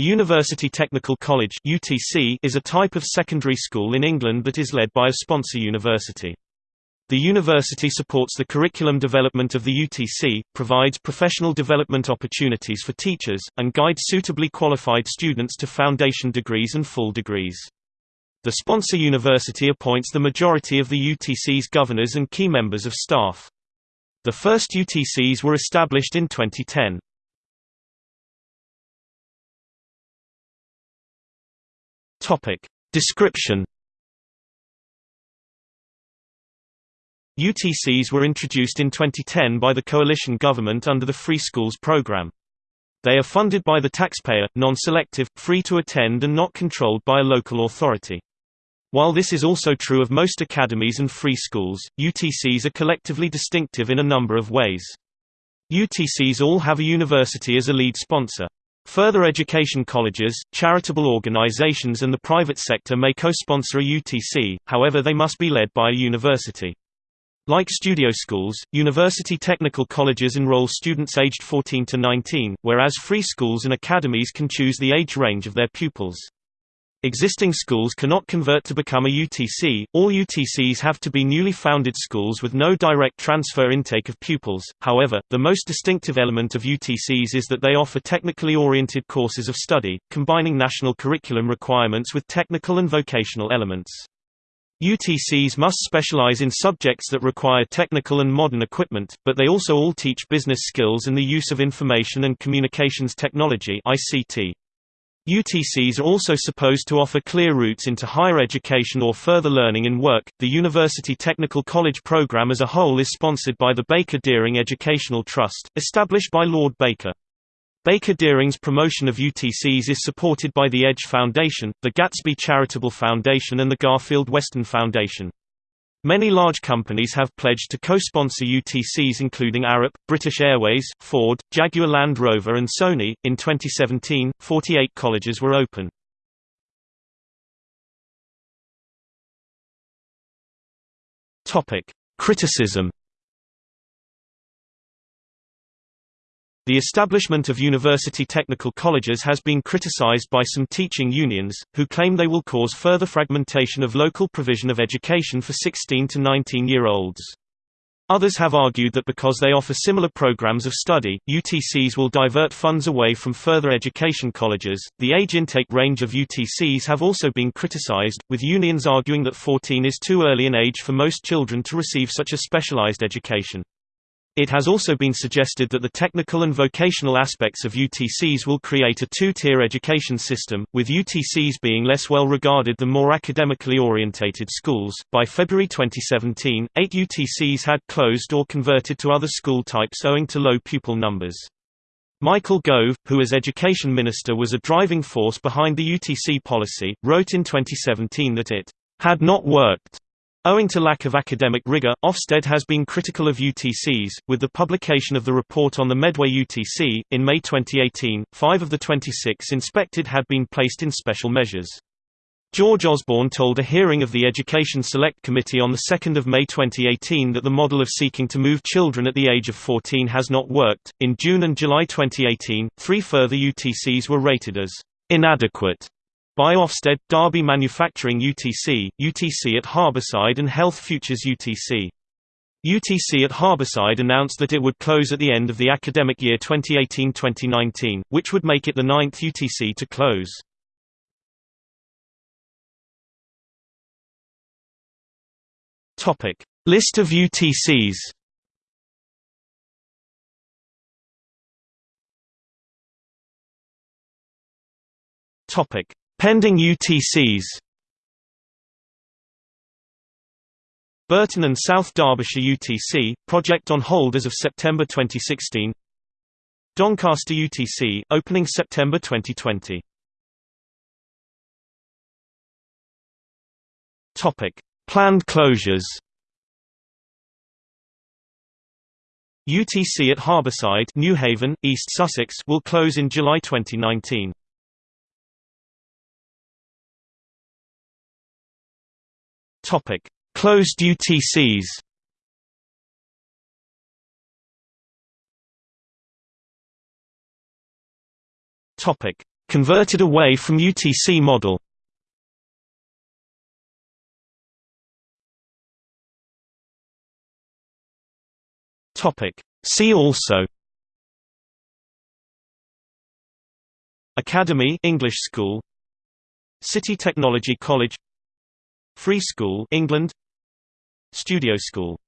A University Technical College UTC is a type of secondary school in England that is led by a sponsor university. The university supports the curriculum development of the UTC, provides professional development opportunities for teachers, and guides suitably qualified students to foundation degrees and full degrees. The sponsor university appoints the majority of the UTC's governors and key members of staff. The first UTCs were established in 2010. Topic. Description UTCs were introduced in 2010 by the coalition government under the Free Schools program. They are funded by the taxpayer, non-selective, free to attend and not controlled by a local authority. While this is also true of most academies and free schools, UTCs are collectively distinctive in a number of ways. UTCs all have a university as a lead sponsor. Further education colleges, charitable organizations and the private sector may co-sponsor a UTC, however they must be led by a university. Like studio schools, university technical colleges enroll students aged 14 to 19, whereas free schools and academies can choose the age range of their pupils. Existing schools cannot convert to become a UTC, all UTCs have to be newly founded schools with no direct transfer intake of pupils, however, the most distinctive element of UTCs is that they offer technically oriented courses of study, combining national curriculum requirements with technical and vocational elements. UTCs must specialize in subjects that require technical and modern equipment, but they also all teach business skills and the use of information and communications technology ICT. UTCs are also supposed to offer clear routes into higher education or further learning and work. The University Technical College program as a whole is sponsored by the Baker Dearing Educational Trust, established by Lord Baker. Baker Dearing's promotion of UTCs is supported by the Edge Foundation, the Gatsby Charitable Foundation and the Garfield Weston Foundation. Many large companies have pledged to co-sponsor UTCs including Arup, British Airways, Ford, Jaguar Land Rover and Sony. In 2017, 48 colleges were open. Topic: Criticism The establishment of university technical colleges has been criticized by some teaching unions, who claim they will cause further fragmentation of local provision of education for 16 to 19-year-olds. Others have argued that because they offer similar programs of study, UTCs will divert funds away from further education colleges. The age intake range of UTCs have also been criticized, with unions arguing that 14 is too early an age for most children to receive such a specialized education. It has also been suggested that the technical and vocational aspects of UTCs will create a two-tier education system, with UTCs being less well regarded than more academically orientated schools. By February 2017, eight UTCs had closed or converted to other school types owing to low pupil numbers. Michael Gove, who as education minister was a driving force behind the UTC policy, wrote in 2017 that it had not worked Owing to lack of academic rigor, Ofsted has been critical of UTCs, with the publication of the report on the Medway UTC. In May 2018, five of the 26 inspected had been placed in special measures. George Osborne told a hearing of the Education Select Committee on 2 May 2018 that the model of seeking to move children at the age of 14 has not worked. In June and July 2018, three further UTCs were rated as inadequate by Ofsted, Derby Manufacturing UTC, UTC at Harbourside and Health Futures UTC. UTC at Harbourside announced that it would close at the end of the academic year 2018-2019, which would make it the ninth UTC to close. List of UTCs. Topic: Pending UTCs Burton and South Derbyshire UTC, project on hold as of September 2016 Doncaster UTC, opening September 2020 Topic. Planned closures UTC at Harbourside Newhaven, East Sussex will close in July 2019. Topic: Closed UTCs. Topic: Converted away from UTC model. Topic: See also. Academy English School. City Technology College Free School England. Studio School